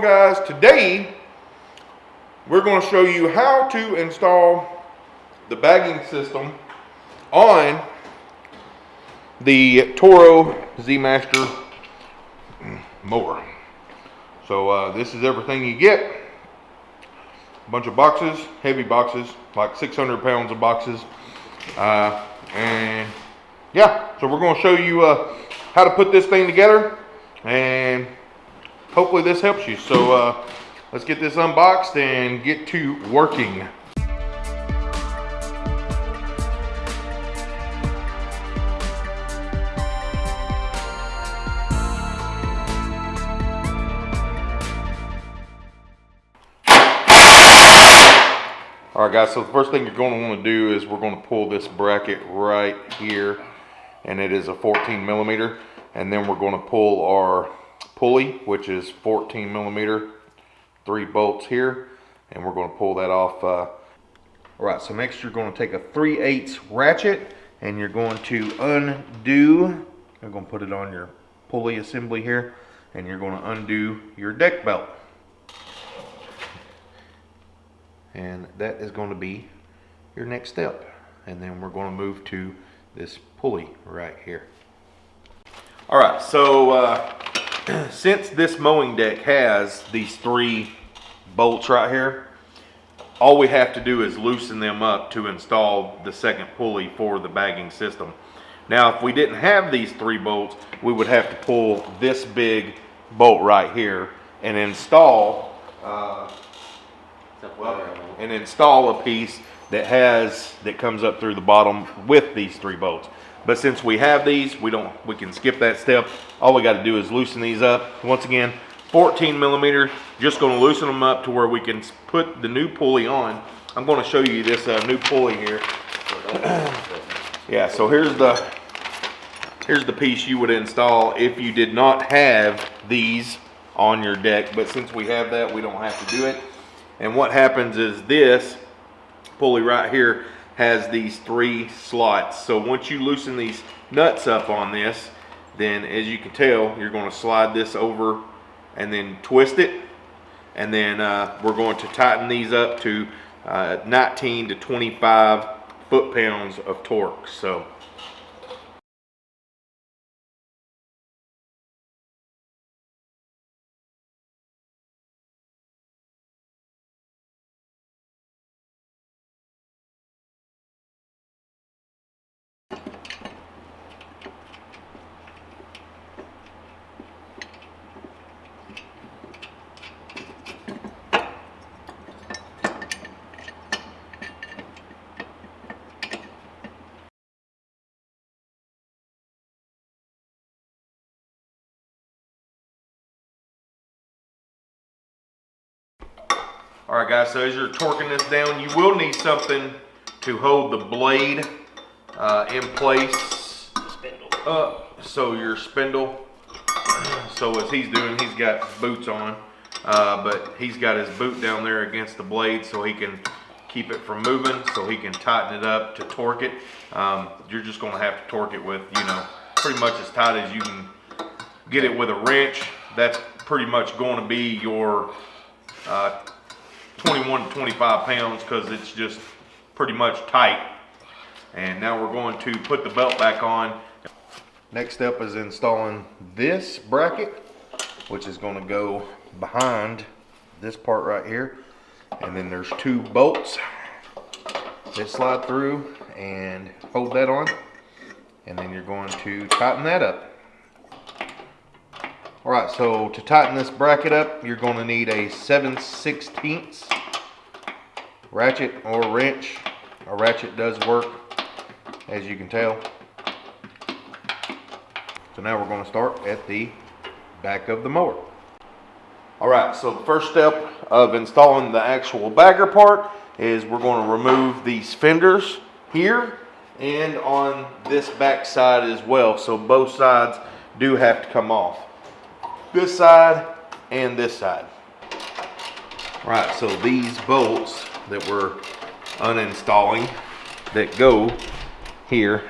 going guys? Today, we're gonna show you how to install the bagging system on the Toro Z-Master mower. So uh, this is everything you get. A bunch of boxes, heavy boxes, like 600 pounds of boxes. Uh, and yeah, so we're gonna show you uh, how to put this thing together and hopefully this helps you. So uh, let's get this unboxed and get to working. All right guys, so the first thing you're going to want to do is we're going to pull this bracket right here and it is a 14 millimeter and then we're going to pull our pulley which is 14 millimeter three bolts here and we're going to pull that off uh, all right so next you're going to take a 3 8 ratchet and you're going to undo you're going to put it on your pulley assembly here and you're going to undo your deck belt. And that is going to be your next step and then we're going to move to this pulley right here. All right so uh, since this mowing deck has these three bolts right here all we have to do is loosen them up to install the second pulley for the bagging system now if we didn't have these three bolts we would have to pull this big bolt right here and install uh, and install a piece that has that comes up through the bottom with these three bolts. But since we have these, we don't we can skip that step. All we got to do is loosen these up. Once again, 14 millimeter. Just going to loosen them up to where we can put the new pulley on. I'm going to show you this uh, new pulley here. yeah. So here's the here's the piece you would install if you did not have these on your deck. But since we have that, we don't have to do it. And what happens is this pulley right here has these three slots. So once you loosen these nuts up on this, then as you can tell, you're going to slide this over and then twist it. And then uh, we're going to tighten these up to uh, 19 to 25 foot-pounds of torque. So All right guys, so as you're torquing this down, you will need something to hold the blade uh, in place. Spindle. Uh, so your spindle, so as he's doing, he's got boots on, uh, but he's got his boot down there against the blade so he can keep it from moving, so he can tighten it up to torque it. Um, you're just gonna have to torque it with, you know, pretty much as tight as you can get it with a wrench. That's pretty much going to be your uh, 21 to 25 pounds because it's just pretty much tight. And now we're going to put the belt back on. Next step is installing this bracket, which is going to go behind this part right here. And then there's two bolts that slide through and hold that on. And then you're going to tighten that up. All right, so to tighten this bracket up, you're going to need a 7 16 ratchet or wrench. A ratchet does work, as you can tell. So now we're going to start at the back of the mower. All right, so the first step of installing the actual bagger part is we're going to remove these fenders here and on this back side as well. So both sides do have to come off this side and this side. Right, so these bolts that we're uninstalling that go here,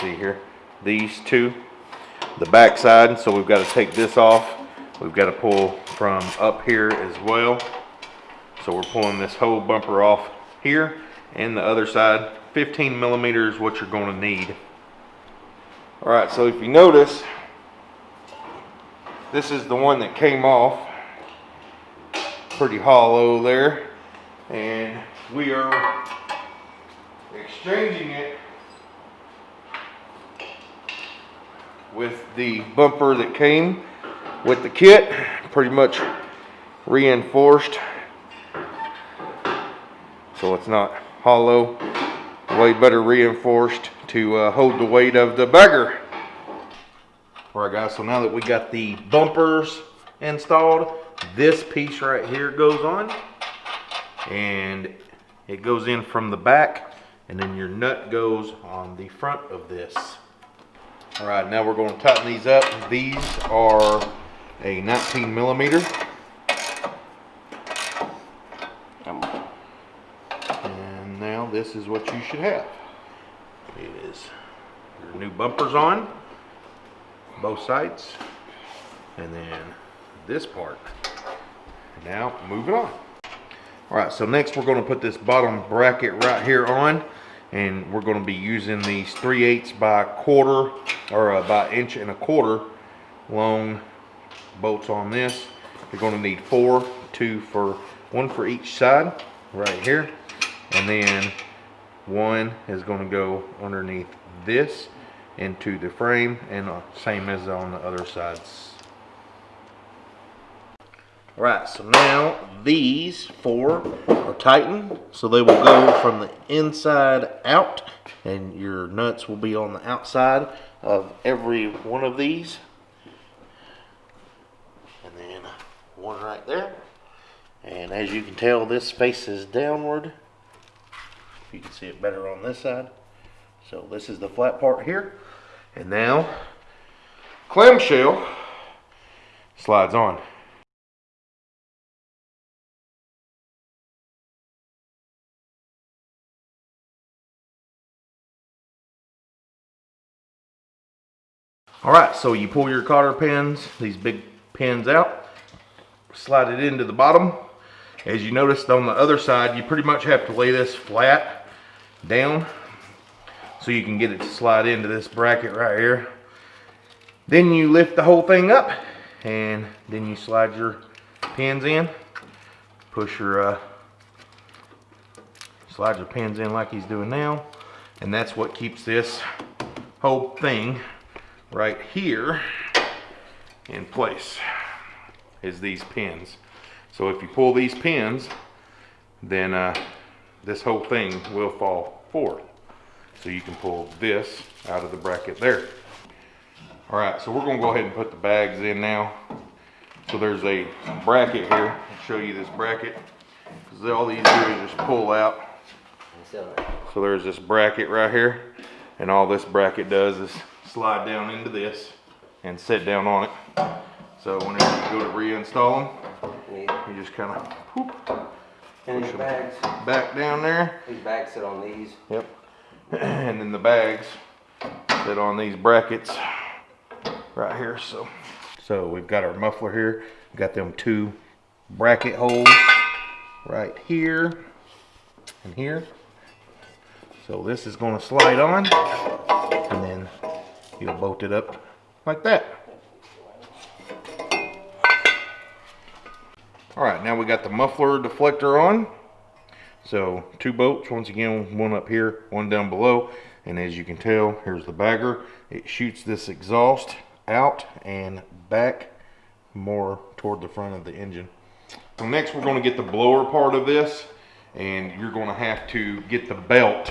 see here, these two, the back side, so we've got to take this off we've got to pull from up here as well. So we're pulling this whole bumper off here and the other side. 15 millimeters what you're going to need. All right, so if you notice, this is the one that came off. Pretty hollow there. And we are exchanging it with the bumper that came with the kit. Pretty much reinforced. So it's not hollow. Way better reinforced to uh, hold the weight of the bagger. All right guys, so now that we got the bumpers installed, this piece right here goes on and it goes in from the back and then your nut goes on the front of this. All right, now we're going to tighten these up. These are a 19 millimeter. And now this is what you should have. It is your new bumpers on both sides and then this part. Now moving on. All right, so next we're going to put this bottom bracket right here on and we're going to be using these 3 eighths by quarter or uh, by inch and a quarter long bolts on this. You're going to need four, two for one for each side right here and then one is going to go underneath this into the frame and uh, same as on the other sides. Alright, so now these four are tightened, so they will go from the inside out, and your nuts will be on the outside of every one of these. And then one right there. And as you can tell, this faces downward. You can see it better on this side. So this is the flat part here. And now, clamshell slides on. All right, so you pull your cotter pins, these big pins out, slide it into the bottom. As you noticed on the other side, you pretty much have to lay this flat down so you can get it to slide into this bracket right here. Then you lift the whole thing up and then you slide your pins in, push your, uh, slide your pins in like he's doing now. And that's what keeps this whole thing right here in place is these pins. So if you pull these pins, then uh, this whole thing will fall forward. So you can pull this out of the bracket there. All right, so we're gonna go ahead and put the bags in now. So there's a bracket here. I'll show you this bracket. Because all these do is just pull out. So there's this bracket right here. And all this bracket does is slide down into this and sit down on it. So whenever you go to reinstall them, you just kind of these bags, back down there. these bags sit on these. Yep. and then the bags sit on these brackets right here. So, so we've got our muffler here. We've got them two bracket holes right here and here. So this is going to slide on and then you'll bolt it up like that. All right, now we got the muffler deflector on. So two bolts, once again, one up here, one down below. And as you can tell, here's the bagger. It shoots this exhaust out and back more toward the front of the engine. So next we're gonna get the blower part of this and you're gonna have to get the belt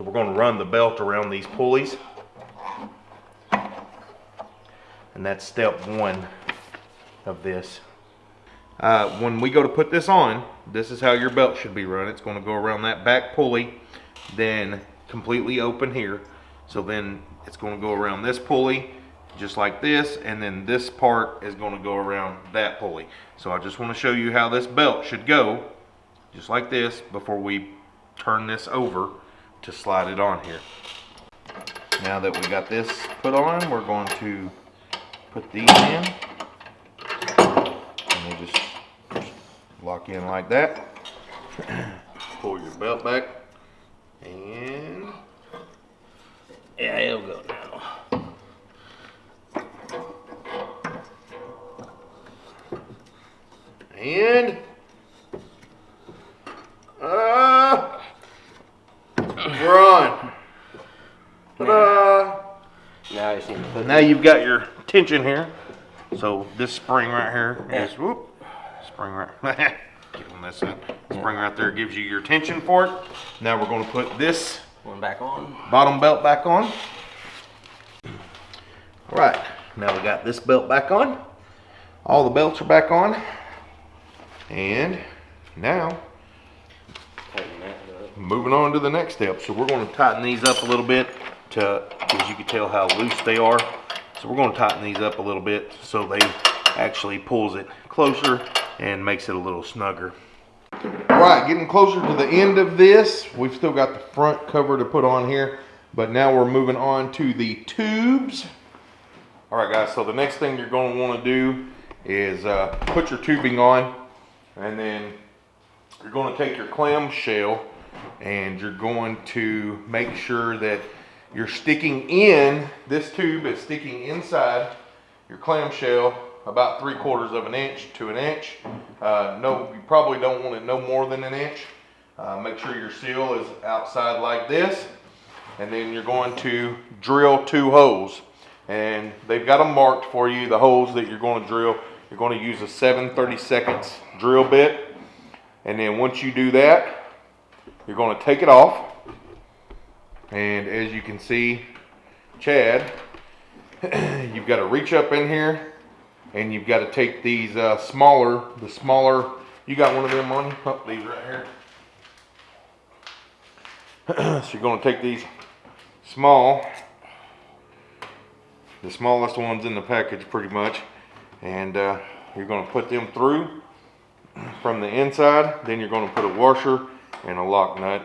So we're going to run the belt around these pulleys. And that's step one of this. Uh, when we go to put this on, this is how your belt should be run. It's going to go around that back pulley, then completely open here. So then it's going to go around this pulley, just like this, and then this part is going to go around that pulley. So I just want to show you how this belt should go, just like this, before we turn this over to slide it on here. Now that we got this put on, we're going to put these in. And they just lock in like that. Pull your belt back and Yeah, it'll go now. and uh, we're on. Now I just need to put Now you've got your tension here. So this spring right here is whoop, spring right. Get on this end. Spring right there gives you your tension for it. Now we're going to put this One back on. bottom belt back on. All right, now we got this belt back on. All the belts are back on. And now tighten that up. moving on to the next step. So we're going to tighten these up a little bit to, as you can tell how loose they are. So we're going to tighten these up a little bit so they actually pulls it closer and makes it a little snugger. All right, getting closer to the end of this. We've still got the front cover to put on here, but now we're moving on to the tubes. All right, guys, so the next thing you're going to want to do is uh, put your tubing on, and then you're going to take your clamshell and you're going to make sure that you're sticking in, this tube is sticking inside your clamshell about three quarters of an inch to an inch. Uh, no, you probably don't want it no more than an inch. Uh, make sure your seal is outside like this. And then you're going to drill two holes. And they've got them marked for you, the holes that you're going to drill. You're going to use a 7 seconds drill bit. And then once you do that, you're going to take it off. And as you can see, Chad, you've got to reach up in here and you've got to take these uh, smaller, the smaller, you got one of them on you? Oh, these right here. so you're going to take these small, the smallest ones in the package pretty much, and uh, you're going to put them through from the inside. Then you're going to put a washer and a lock nut.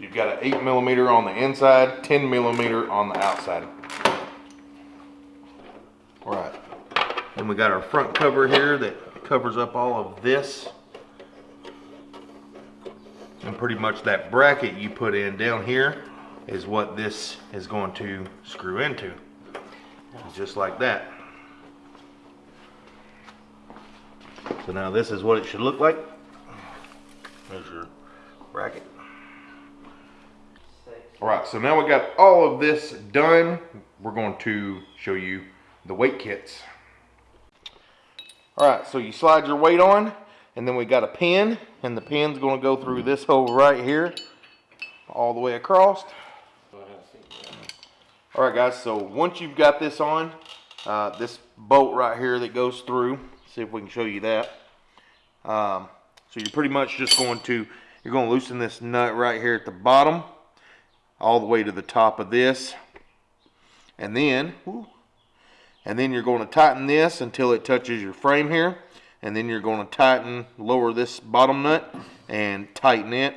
You've got an 8 millimeter on the inside, 10 millimeter on the outside. All right. And we got our front cover here that covers up all of this. And pretty much that bracket you put in down here is what this is going to screw into. Just like that. So now this is what it should look like. There's your bracket. All right, so now we got all of this done. We're going to show you the weight kits. All right, so you slide your weight on, and then we got a pin, and the pin's gonna go through this hole right here, all the way across. All right, guys, so once you've got this on, uh, this bolt right here that goes through, see if we can show you that. Um, so you're pretty much just going to, you're gonna loosen this nut right here at the bottom, all the way to the top of this. And then, and then you're going to tighten this until it touches your frame here. And then you're going to tighten lower this bottom nut and tighten it.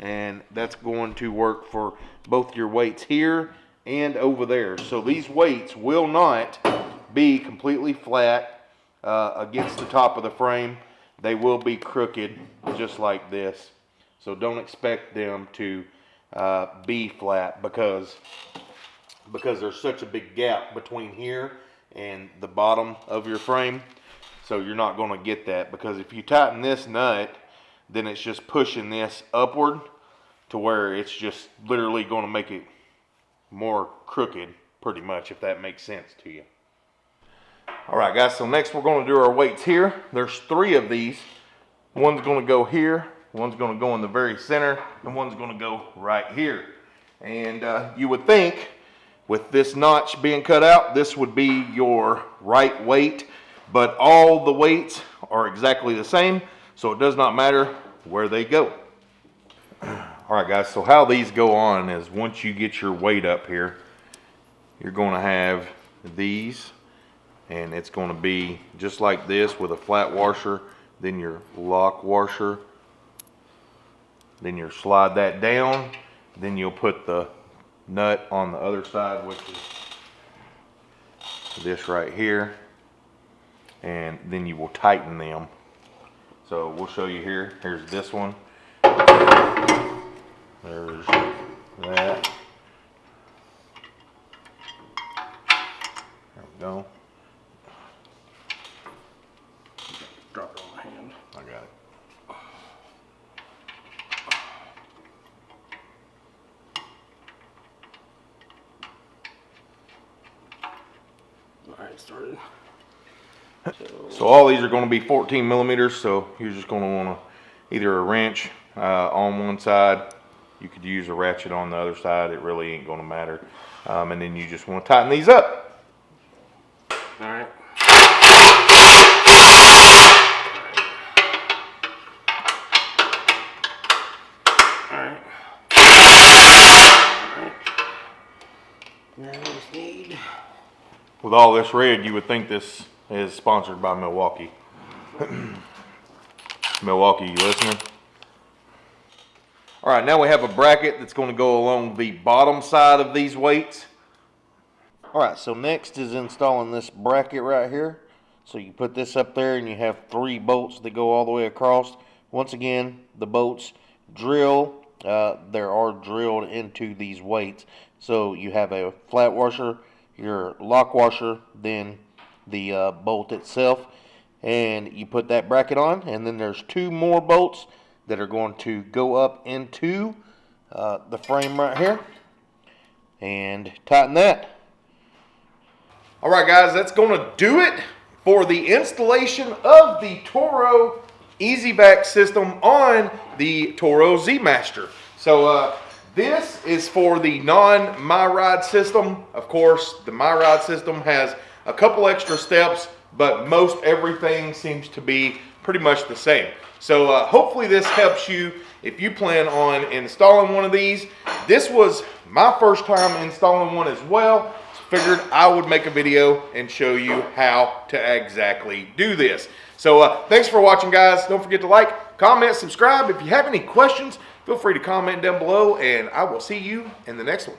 And that's going to work for both your weights here and over there. So these weights will not be completely flat uh, against the top of the frame. They will be crooked just like this. So don't expect them to uh, be flat because because there's such a big gap between here and the bottom of your frame. So you're not going to get that because if you tighten this nut, then it's just pushing this upward to where it's just literally going to make it more crooked pretty much if that makes sense to you. All right guys, so next we're going to do our weights here. There's three of these. One's going to go here, one's going to go in the very center, and one's going to go right here. And uh, you would think with this notch being cut out, this would be your right weight, but all the weights are exactly the same, so it does not matter where they go. All right, guys, so how these go on is once you get your weight up here, you're going to have these, and it's going to be just like this with a flat washer, then your lock washer, Then you'll slide that down. Then you'll put the nut on the other side, which is this right here. And then you will tighten them. So we'll show you here. Here's this one. There's that. There we go. Drop it on my hand. I got it. Started. So all these are going to be 14 millimeters. So you're just going to want to either a wrench uh, on one side. You could use a ratchet on the other side. It really ain't going to matter. Um, and then you just want to tighten these up. All right. With all this red, you would think this is sponsored by Milwaukee. Milwaukee, you listening? All right, now we have a bracket that's going to go along the bottom side of these weights. All right, so next is installing this bracket right here. So you put this up there and you have three bolts that go all the way across. Once again, the bolts drill, uh, there are drilled into these weights. So you have a flat washer, your lock washer, then the uh, bolt itself. And you put that bracket on and then there's two more bolts that are going to go up into uh, the frame right here and tighten that. All right, guys, that's going to do it for the installation of the Toro EZ-Vac system on the Toro Z Master. So uh, this is for the non-MyRide system. Of course, the MyRide system has a couple extra steps, but most everything seems to be pretty much the same. So uh, hopefully this helps you if you plan on installing one of these. This was my first time installing one as well. Figured I would make a video and show you how to exactly do this. So uh, thanks for watching guys. Don't forget to like, comment, subscribe. If you have any questions, feel free to comment down below and I will see you in the next one.